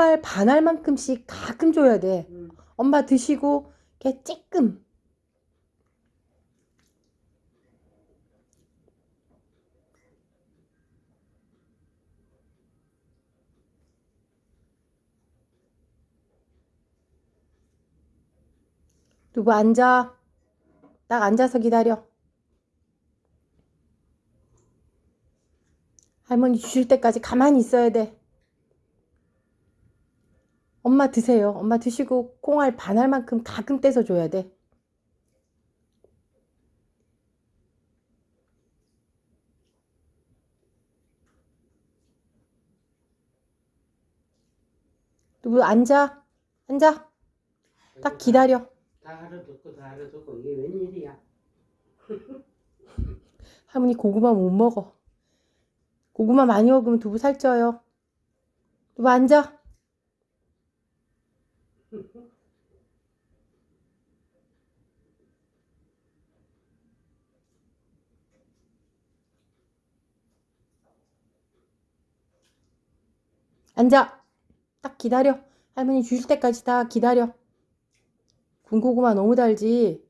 콩알 반알만큼씩 가끔 줘야 돼. 응. 엄마 드시고 걔 쬐끔. 두부 앉아. 딱 앉아서 기다려. 할머니 주실 때까지 가만히 있어야 돼. 엄마 드세요. 엄마 드시고 콩알 반알만큼 가끔 떼서 줘야 돼. 누구 앉아? 앉아. 딱 기다려. 다 알아듣고 다 알아듣고 이게 웬일이야? 할머니 고구마 못 먹어. 고구마 많이 먹으면 두부 살쪄요. 두부 앉아. 앉아. 딱 기다려. 할머니 주실 때까지 다 기다려. 군고구마 너무 달지?